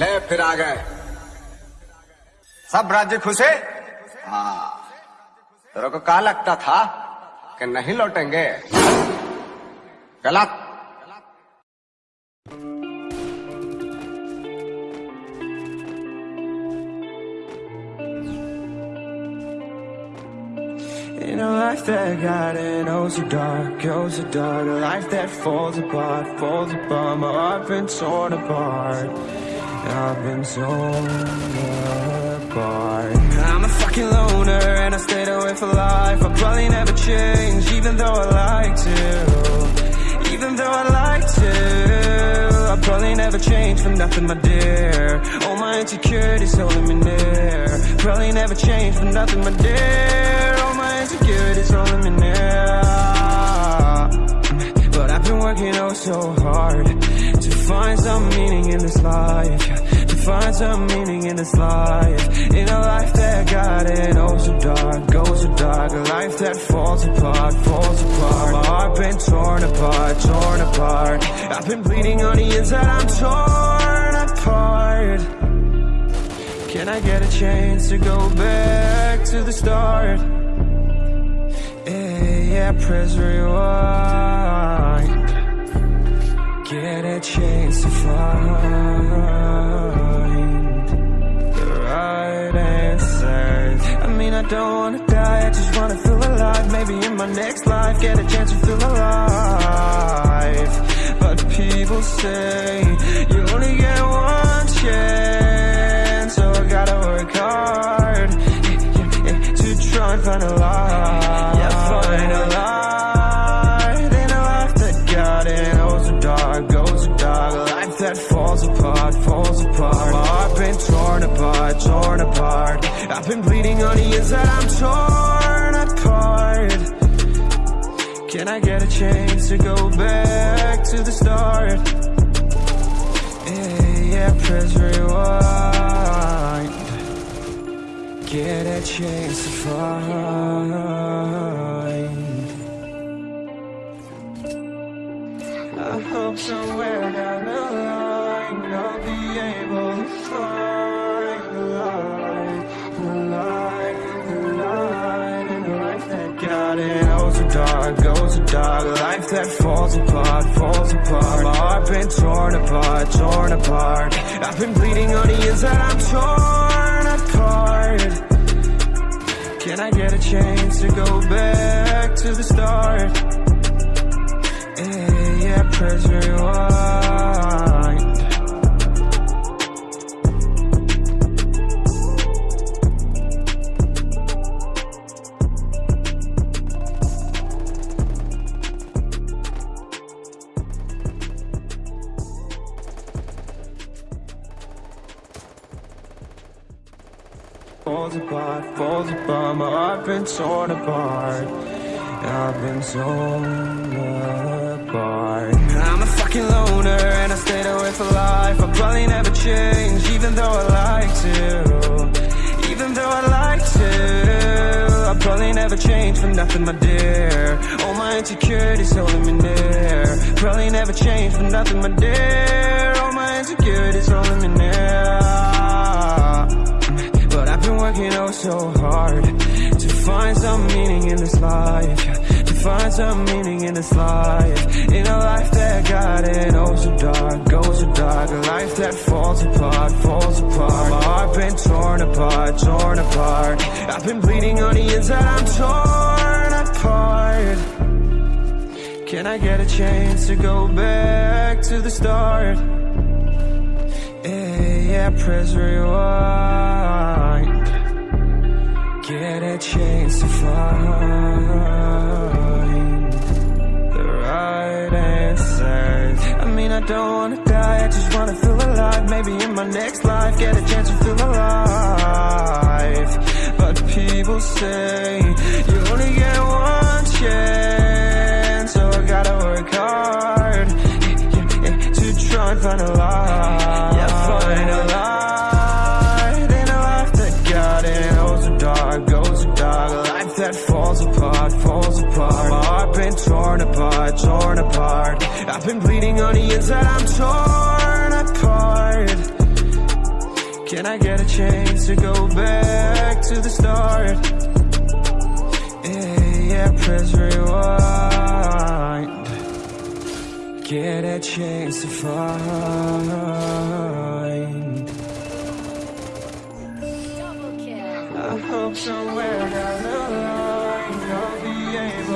ले फिर आ गए सब राज्य खुश है हाँ तेरे को कहा लगता था कि नहीं लौटेंगे गलत In a life that got it oh so dark, oh so dark A life that falls apart, falls apart My heart been torn apart I've been torn apart. I'm a fucking loner and I stayed away for life. I'll probably never change even though I like to. Even though I like to. I'll probably never change for nothing my dear. All my insecurities holding me near. Probably never change for nothing my dear find some meaning in this life. In a life that got it oh so dark, goes so dark. A life that falls apart, falls apart. My heart been torn apart, torn apart. I've been bleeding on the inside, I'm torn apart. Can I get a chance to go back to the start? Yeah, yeah, press rewind. Get a chance to find mean, I don't wanna die, I just wanna feel alive. Maybe in my next life, get a chance to feel alive. But people say, you only get one chance. So I gotta work hard to try and find a light Yeah, find a light in a life that got it. Oh, so dark, goes dark A life that falls apart, falls apart. My heart been torn apart, torn apart I've been bleeding on the inside, I'm torn apart. Can I get a chance to go back to the start? Yeah, yeah, press rewind. Get a chance to find. I hope somewhere so goes so dark. Life that falls apart, falls apart. My heart been torn apart, torn apart. I've been bleeding on the inside, I'm torn apart. Can I get a chance to go back to the start? Yeah, yeah, press Falls apart, falls apart, my heart been torn apart. I've been torn apart. I'm a fucking loner and I stayed away for life. I'll probably never change even though I like to. Even though I like to. I'll probably never change for nothing my dear. All my insecurities holding me near. Probably never change for nothing my dear. All my insecurities holding me near so hard To find some meaning in this life. To find some meaning in this life. In a life that got it oh so dark, goes so dark. A life that falls apart, falls apart. My heart been torn apart, torn apart. I've been bleeding on the inside, I'm torn apart. Can I get a chance to go back to the start? Yeah, yeah, press rewind I don't wanna die, I just wanna feel alive. Maybe in my next life, get a chance to feel alive. But people say, you only get one torn apart, torn apart. I've been bleeding on the inside, I'm torn apart. Can I get a chance to go back to the start? Yeah, yeah, press rewind. Get a chance to find. I hope somewhere down the line I'll be able